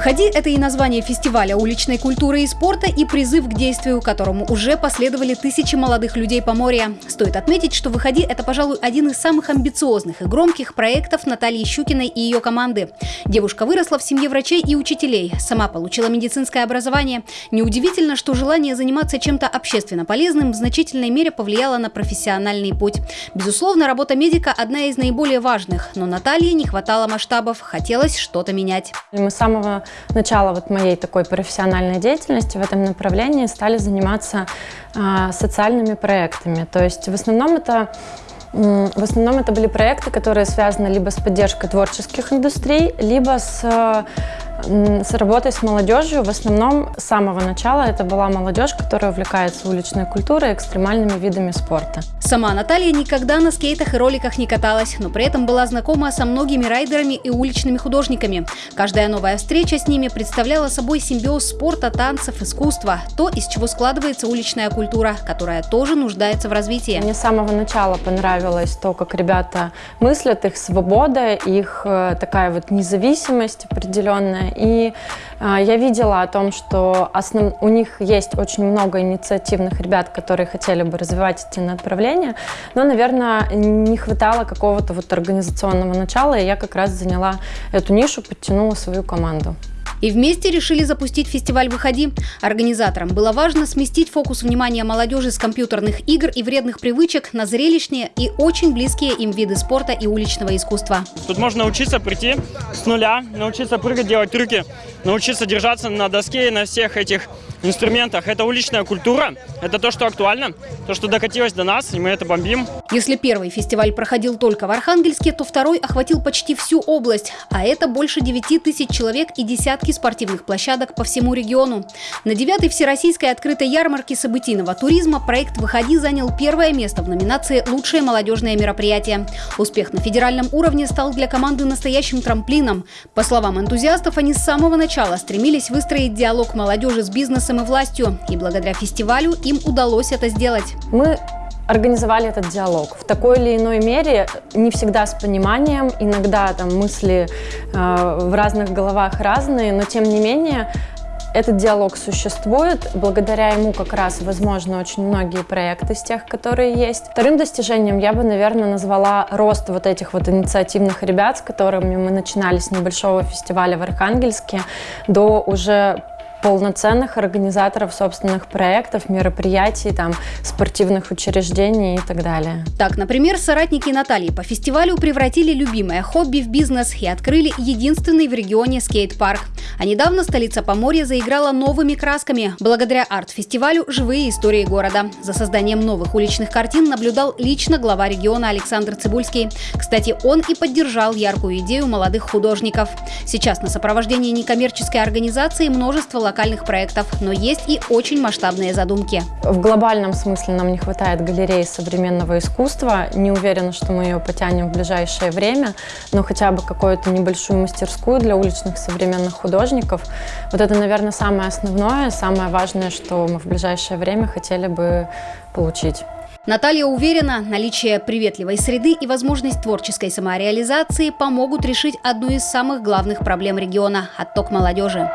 «Выходи» — это и название фестиваля уличной культуры и спорта, и призыв к действию, которому уже последовали тысячи молодых людей по моря. Стоит отметить, что «Выходи» — это, пожалуй, один из самых амбициозных и громких проектов Натальи Щукиной и ее команды. Девушка выросла в семье врачей и учителей, сама получила медицинское образование. Неудивительно, что желание заниматься чем-то общественно полезным в значительной мере повлияло на профессиональный путь. Безусловно, работа медика – одна из наиболее важных, но Наталье не хватало масштабов, хотелось что-то менять. Мы с самого начала вот моей такой профессиональной деятельности в этом направлении стали заниматься а, социальными проектами. То есть в основном это в основном это были проекты, которые связаны либо с поддержкой творческих индустрий, либо с с работой с молодежью в основном с самого начала это была молодежь, которая увлекается уличной культурой и экстремальными видами спорта. Сама Наталья никогда на скейтах и роликах не каталась, но при этом была знакома со многими райдерами и уличными художниками. Каждая новая встреча с ними представляла собой симбиоз спорта, танцев, искусства, то, из чего складывается уличная культура, которая тоже нуждается в развитии. Мне с самого начала понравилось то, как ребята мыслят, их свобода, их э, такая вот независимость определенная. И э, я видела о том, что основ... у них есть очень много инициативных ребят, которые хотели бы развивать эти направления, но, наверное, не хватало какого-то вот организационного начала, и я как раз заняла эту нишу, подтянула свою команду. И вместе решили запустить фестиваль «Выходи». Организаторам было важно сместить фокус внимания молодежи с компьютерных игр и вредных привычек на зрелищные и очень близкие им виды спорта и уличного искусства. Тут можно учиться прийти с нуля, научиться прыгать, делать трюки, научиться держаться на доске и на всех этих инструментах. Это уличная культура, это то, что актуально, то, что докатилось до нас, и мы это бомбим. Если первый фестиваль проходил только в Архангельске, то второй охватил почти всю область, а это больше 9 тысяч человек и десятки спортивных площадок по всему региону. На девятой всероссийской открытой ярмарке событийного туризма проект «Выходи» занял первое место в номинации «Лучшее молодежное мероприятие». Успех на федеральном уровне стал для команды настоящим трамплином. По словам энтузиастов, они с самого начала стремились выстроить диалог молодежи с бизнесом и властью, и благодаря фестивалю им удалось это сделать. Мы организовали этот диалог в такой или иной мере, не всегда с пониманием, иногда там мысли э, в разных головах разные, но тем не менее этот диалог существует, благодаря ему как раз возможно очень многие проекты из тех, которые есть. Вторым достижением я бы, наверное, назвала рост вот этих вот инициативных ребят, с которыми мы начинали с небольшого фестиваля в Архангельске до уже полноценных организаторов собственных проектов, мероприятий, там, спортивных учреждений и так далее. Так, например, соратники Натальи по фестивалю превратили любимое хобби в бизнес и открыли единственный в регионе скейт-парк. А недавно столица Поморья заиграла новыми красками. Благодаря арт-фестивалю «Живые истории города». За созданием новых уличных картин наблюдал лично глава региона Александр Цибульский. Кстати, он и поддержал яркую идею молодых художников. Сейчас на сопровождении некоммерческой организации множество локальных проектов, но есть и очень масштабные задумки. В глобальном смысле нам не хватает галереи современного искусства. Не уверена, что мы ее потянем в ближайшее время, но хотя бы какую-то небольшую мастерскую для уличных современных художников. Вот это, наверное, самое основное, самое важное, что мы в ближайшее время хотели бы получить. Наталья уверена, наличие приветливой среды и возможность творческой самореализации помогут решить одну из самых главных проблем региона – отток молодежи.